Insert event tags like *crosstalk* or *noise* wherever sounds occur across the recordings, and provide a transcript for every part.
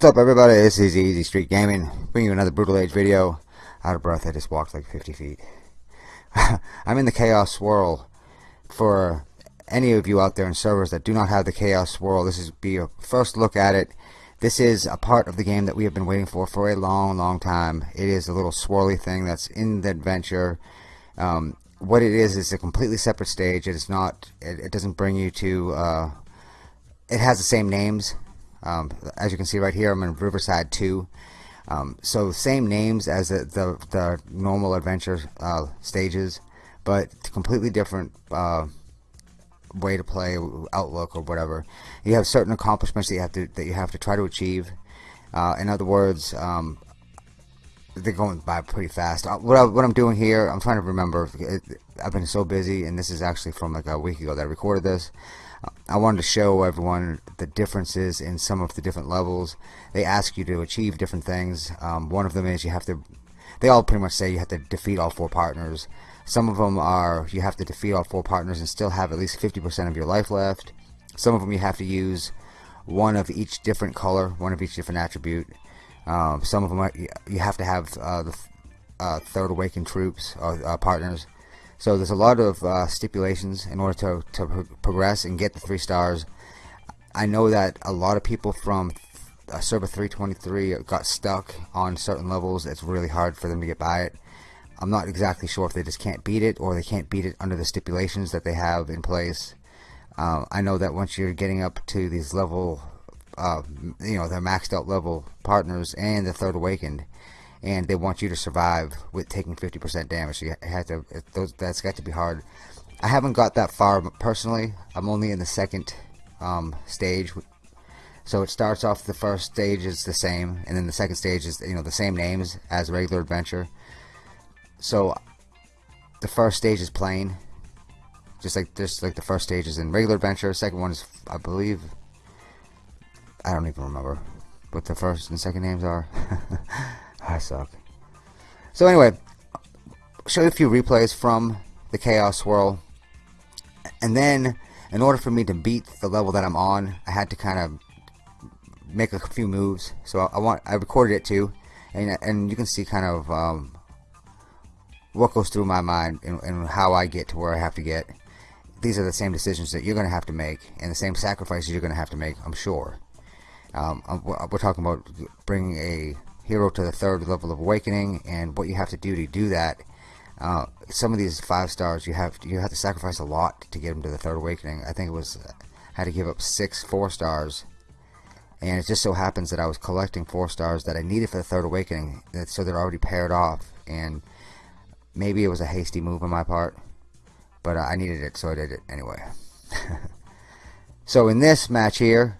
What's up everybody, this is Easy Street Gaming, bringing you another Brutal Age video. Out of breath, I just walked like 50 feet. *laughs* I'm in the Chaos Swirl. For any of you out there in servers that do not have the Chaos Swirl, this is be your first look at it. This is a part of the game that we have been waiting for for a long, long time. It is a little swirly thing that's in the adventure. Um, what it is is a completely separate stage. It is not, it, it doesn't bring you to, uh, it has the same names um, as you can see right here, I'm in Riverside 2. Um, so same names as the, the, the normal adventure uh, stages, but completely different uh, way to play, outlook or whatever. You have certain accomplishments that you have to that you have to try to achieve. Uh, in other words, um, they're going by pretty fast. Uh, what, I, what I'm doing here, I'm trying to remember. It, I've been so busy, and this is actually from like a week ago that I recorded this. I wanted to show everyone the differences in some of the different levels. They ask you to achieve different things. Um, one of them is you have to, they all pretty much say you have to defeat all four partners. Some of them are you have to defeat all four partners and still have at least 50% of your life left. Some of them you have to use one of each different color, one of each different attribute. Um, some of them are, you have to have uh, the uh, third awakened troops or uh, partners. So there's a lot of uh, stipulations in order to, to progress and get the three stars. I know that a lot of people from uh, server 323 got stuck on certain levels. It's really hard for them to get by it. I'm not exactly sure if they just can't beat it or they can't beat it under the stipulations that they have in place. Uh, I know that once you're getting up to these level, uh, you know, their maxed out level partners and the third awakened, and they want you to survive with taking 50% damage. So you have to, those, that's got to be hard. I haven't got that far personally. I'm only in the second um, stage. So it starts off the first stage is the same, and then the second stage is you know the same names as regular adventure. So the first stage is plain, just like just like the first stage is in regular adventure. Second one is I believe I don't even remember what the first and second names are. *laughs* I suck. So anyway, show you a few replays from the Chaos Swirl. And then, in order for me to beat the level that I'm on, I had to kind of make a few moves. So I, want I recorded it too, and and you can see kind of um, what goes through my mind and, and how I get to where I have to get. These are the same decisions that you're going to have to make, and the same sacrifices you're going to have to make. I'm sure. Um, we're talking about bringing a hero to the third level of awakening and what you have to do to do that uh, some of these five stars you have you have to sacrifice a lot to get them to the third awakening. I think it was uh, had to give up six four stars and it just so happens that I was collecting four stars that I needed for the third awakening so they're already paired off and maybe it was a hasty move on my part but I needed it so I did it anyway. *laughs* So in this match here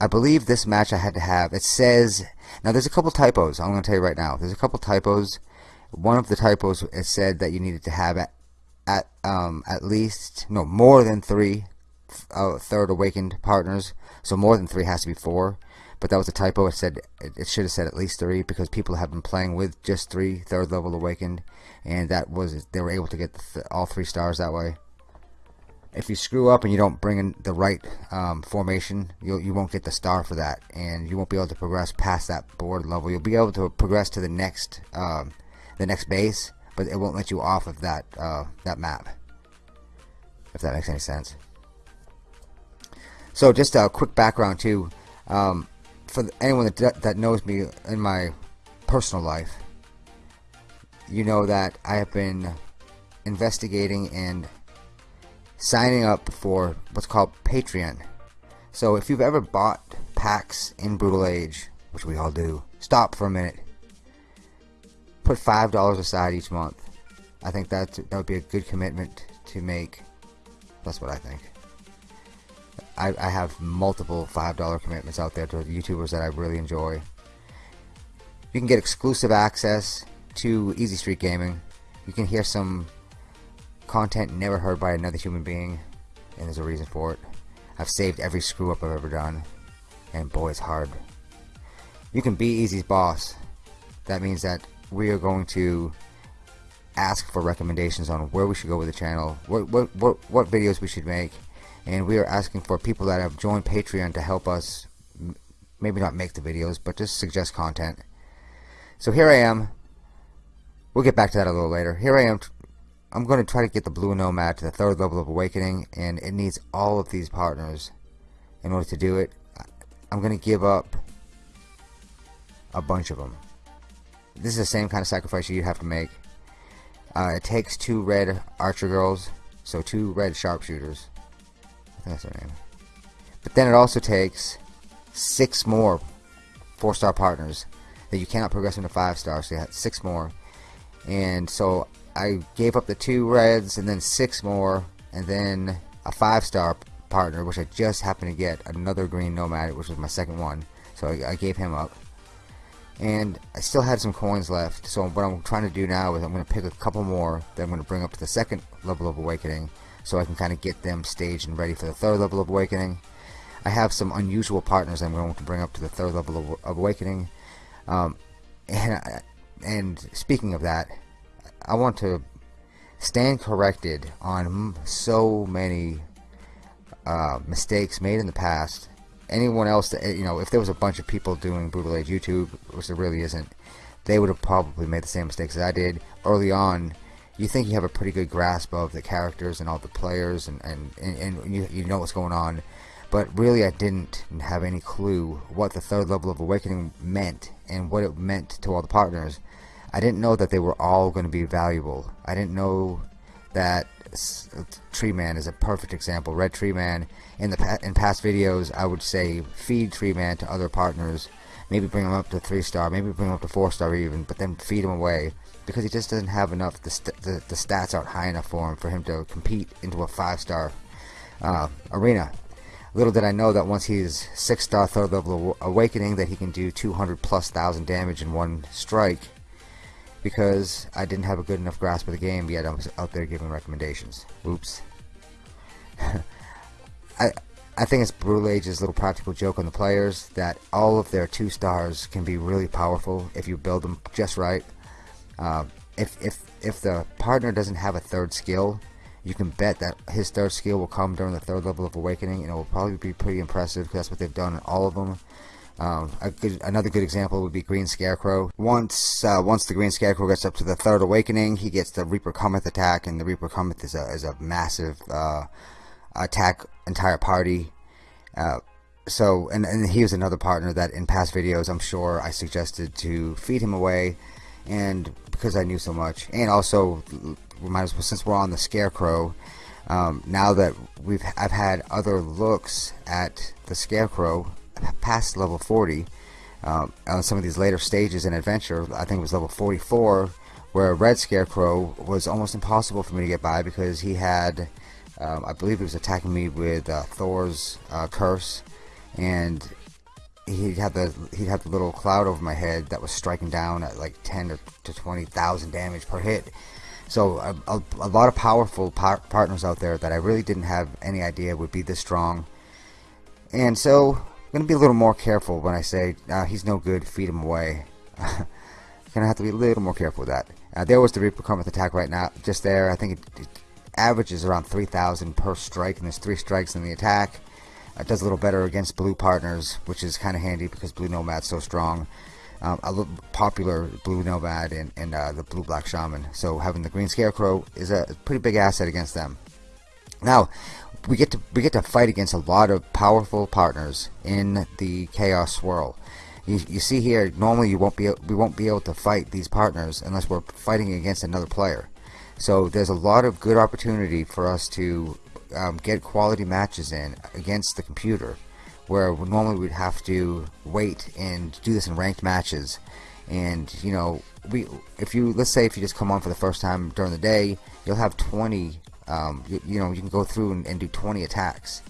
I believe this match I had to have. It says now there's a couple typos I'm going to tell you right now. There's a couple typos. One of the typos it said that you needed to have at at um, at least no more than three uh, third awakened partners. So more than three has to be four. But that was a typo. It said it, it should have said at least three because people have been playing with just three third level awakened. And that was they were able to get th all three stars that way if you screw up and you don't bring in the right um, formation, you'll, you won't get the star for that, and you won't be able to progress past that board level. You'll be able to progress to the next um, the next base, but it won't let you off of that uh, that map. If that makes any sense. So just a quick background too, um, for anyone that that knows me in my personal life, you know that I have been investigating and signing up for what's called Patreon. So if you've ever bought packs in Brutal Age, which we all do, stop for a minute. Put five dollars aside each month. I think that that would be a good commitment to make. That's what I think. I, I have multiple five dollar commitments out there to YouTubers that I really enjoy. You can get exclusive access to Easy Street Gaming. You can hear some Content never heard by another human being, and there's a reason for it. I've saved every screw up I've ever done, and boy, it's hard. You can be Easy's boss. That means that we are going to ask for recommendations on where we should go with the channel, what, what, what, what videos we should make, and we are asking for people that have joined Patreon to help us maybe not make the videos, but just suggest content. So here I am. We'll get back to that a little later. Here I am. I'm going to try to get the Blue Nomad to the third level of Awakening, and it needs all of these partners in order to do it. I'm going to give up a bunch of them. This is the same kind of sacrifice you have to make. Uh, it takes two red archer girls, so two red sharpshooters. That's their name. But then it also takes six more four-star partners that you cannot progress into five stars. So you have six more, and so I gave up the two reds and then six more, and then a five-star partner, which I just happened to get another green nomad, which was my second one. So I, I gave him up. And I still had some coins left. So what I'm trying to do now is I'm going to pick a couple more that I'm going to bring up to the second level of awakening so I can kind of get them staged and ready for the third level of awakening. I have some unusual partners I'm going to bring up to the third level of, of awakening. Um, *laughs* and, and speaking of that I want to stand corrected on so many uh, mistakes made in the past. Anyone else that you know if there was a bunch of people doing brutal age youtube which there really isn't they would have probably made the same mistakes as i did early on. You think you have a pretty good grasp of the characters and all the players and and, and, and you, you know what's going on. But really i didn't have any clue what the third level of awakening meant and what it meant to all the partners i didn't know that they were all going to be valuable i didn't know that Tree Man is a perfect example. Red Tree Man. In the in past videos, I would say feed Tree Man to other partners. Maybe bring him up to three star. Maybe bring him up to four star even. But then feed him away because he just doesn't have enough. The st the, the stats aren't high enough for him for him to compete into a five star uh, arena. Little did I know that once he's six star third level awakening, that he can do 200 plus thousand damage in one strike because I didn't have a good enough grasp of the game yet I was out there giving recommendations. Oops. *laughs* I I think it's Brutal Age's little practical joke on the players that all of their two stars can be really powerful if you build them just right. Uh, if if if the partner doesn't have a third skill, you can bet that his third skill will come during the third level of awakening, and it will probably be pretty impressive because that's what they've done in all of them. Um, good, another good example would be Green Scarecrow. Once uh, once the Green Scarecrow gets up to the third awakening, he gets the Reaper Cometh attack, and the Reaper Cometh is a, is a massive uh, attack entire party. Uh, so, and, and he was another partner that in past videos I'm sure I suggested to feed him away, and because I knew so much, and also we might as well since we're on the Scarecrow. Um, now that we've I've had other looks at the Scarecrow past level 40 um, on some of these later stages in adventure I think it was level 44 where Red Scarecrow was almost impossible for me to get by because he had um, I believe he was attacking me with uh, Thor's uh, curse and he had the he had the little cloud over my head that was striking down at like 10 to 20,000 damage per hit. So a, a, a lot of powerful par partners out there that I really didn't have any idea would be this strong. And so I'm going to be a little more careful when I say uh, he's no good, feed him away. *laughs* to have to be a little more careful with that. Uh, there was the Reaper Cometh attack right now, just there. I think it, it averages around 3,000 per strike, and there's three strikes in the attack. It does a little better against blue partners, which is kind of handy because blue nomad's so strong. Um, a popular blue nomad and, and uh, the blue black shaman. So having the green scarecrow is a pretty big asset against them. Now, we get to we get to fight against a lot of powerful partners in the chaos swirl. You, you see here, normally you won't be we won't be able to fight these partners unless we're fighting against another player. So there's a lot of good opportunity for us to um, get quality matches in against the computer, where normally we'd have to wait and do this in ranked matches. And you know, we if you let's say if you just come on for the first time during the day, you'll have 20 um, you, you, know you can go through and, and, do 20 attacks.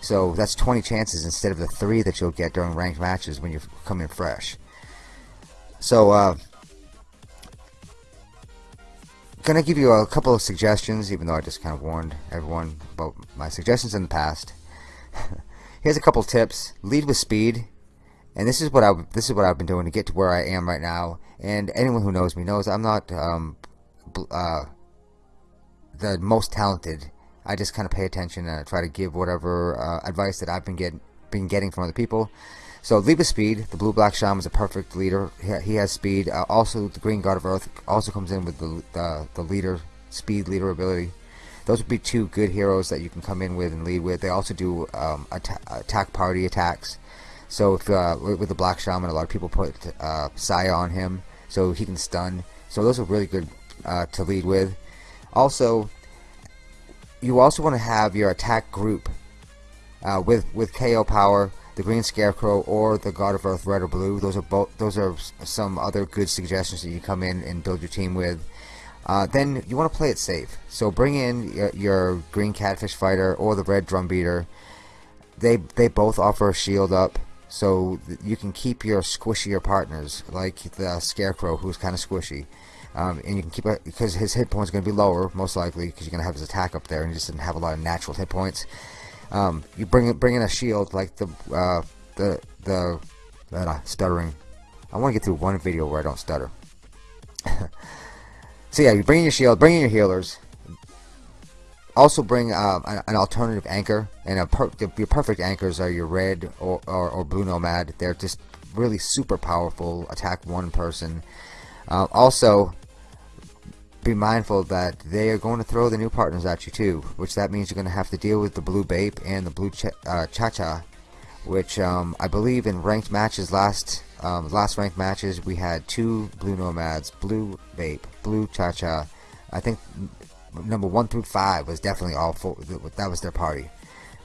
So that's 20 chances instead of the three that you'll get during ranked matches when you come in fresh. So uh, gonna give you a couple of suggestions even though I just kind of warned everyone about my suggestions in the past? *laughs* Here's a couple tips. Lead with speed. And this is what I this is what I've been doing to get to where I am right now. And anyone who knows me knows I'm not um, uh, the most talented. I just kind of pay attention and I try to give whatever uh, advice that I've been get been getting from other people. So with speed. The blue black shaman is a perfect leader. He, has speed. Uh, also, the green god of earth also comes in with the the leader speed leader ability. Those would be two good heroes that you can come in with and lead with. They also do um, atta attack party attacks. So if uh, with the black shaman, a lot of people put uh, Saya on him so he can stun. So those are really good uh, to lead with. Also, you also want to have your attack group uh, with with KO power, the Green Scarecrow, or the God of Earth, Red or Blue. Those are both. Those are some other good suggestions that you come in and build your team with. Uh, then you want to play it safe. So bring in your, your, Green Catfish Fighter or the Red Drum Beater. They they both offer a shield up, so you can keep your squishier partners, like the Scarecrow, who's kind of squishy. Um, and you can keep it because his hit points are going to be lower, most likely, because you're going to have his attack up there, and he just didn't have a lot of natural hit points. Um, you bring bring in a shield like the uh, the the uh, stuttering. I want to get through one video where I don't stutter. *laughs* so yeah, you bring in your shield, bring in your healers. Also bring uh, an alternative anchor, and a per your perfect anchors are your red or, or, or blue nomad. They're just really super powerful. Attack one person. Uh, also, be mindful that they are going to throw the new partners at you too, which that means you're going to have to deal with the blue Bape and the blue uh, Cha-Cha, which um, I believe in ranked matches last um, last ranked matches we had two blue Nomads, blue Bape, blue Cha-Cha. I think number one through five was definitely all four. That was their party.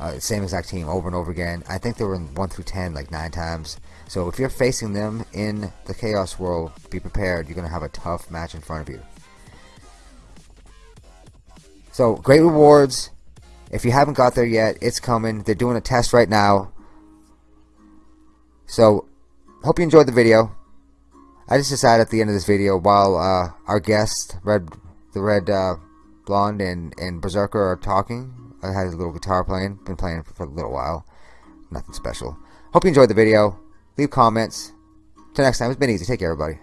Uh, same exact team over and over again. I think they were in 1 through 10 like 9 times. So if you're facing them in the Chaos Swirl, be prepared. You're going to have a tough match in front of you. So great rewards. If you haven't got there yet, it's coming. They're doing a test right now. So hope you enjoyed the video. I just decided at the end of this video, while uh, our guest, Red, the Red uh, Blonde and, and Berserker are talking, I had a little guitar playing. Been playing for, for a little while. Nothing special. Hope you enjoyed the video. Leave comments. Till next time, it's been easy. Take care, everybody.